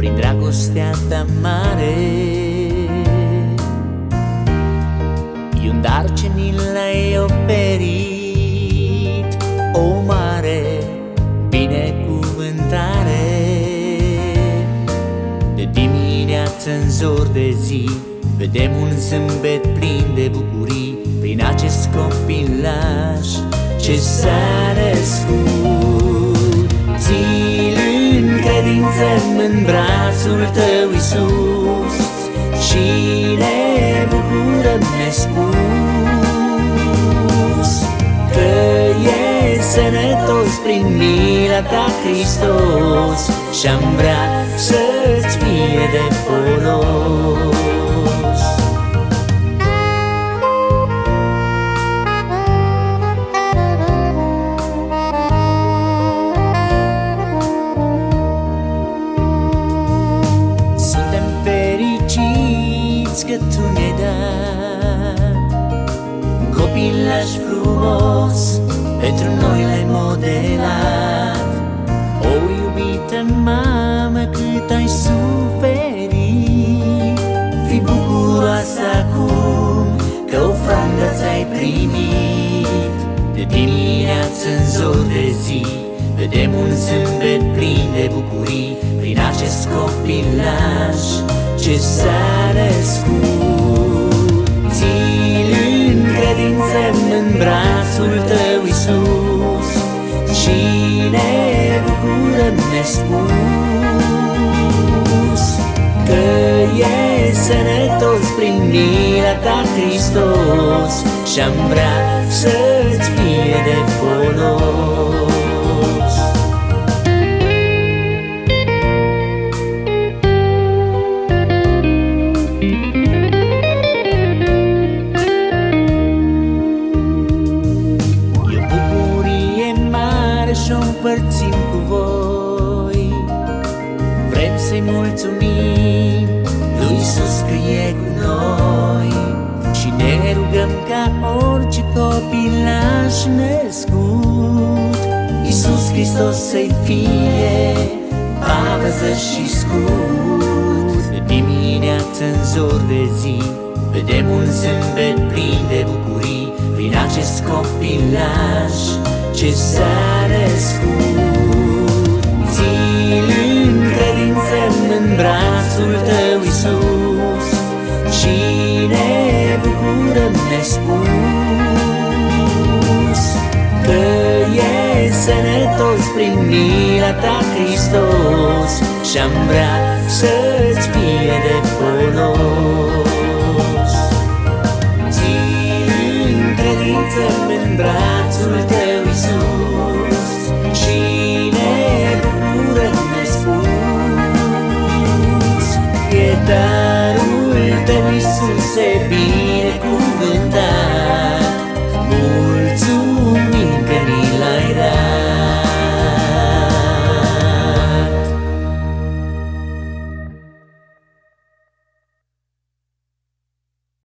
prin dragostea ta mare. E un dar ce ni l-ai oferit O mare binecuvântare. De dimineață în zor de zi Vedem un zâmbet plin de bucurii Prin acest copilaș ce s-a născut în brațul tău, Iisus. Și ne bucurăm nespus Că e sănătos prin mila ta, Hristos. Și-am vrea să-ți fie de că tu mi-ai dat Copilaș frumos pentru noi l-ai modelat. O iubită mamă cât ai suferit. Fii bucuroasă acum că ofrandă ți-ai primit. De dimineață în zor de zi Vedem un zâmbet plin de bucurii. Prin acest copilaș ce s-a născut Țin în credință în brațul tău, Iisus. Și ne bucurăm nespus Că e sănătos prin mila ta, Hristos. Și-am vrea să-ți fie de folos împărțim cu voi. Vrem să-i mulțumim lui Iisus că e cu noi. Și ne rugăm ca orice copilaș născut Iisus Hristos să-i fie pavăzăș și scut. De dimineață în zor de zi Vedem un zâmbet plin de bucurii. Prin acest copilaș ce s-a Și ne bucurăm nespus Că e sănătos prin mila ta, Hristos Și-am vrea să-ți fie de folos. Țin în credință în brațul tău, Iisuse binecuvântat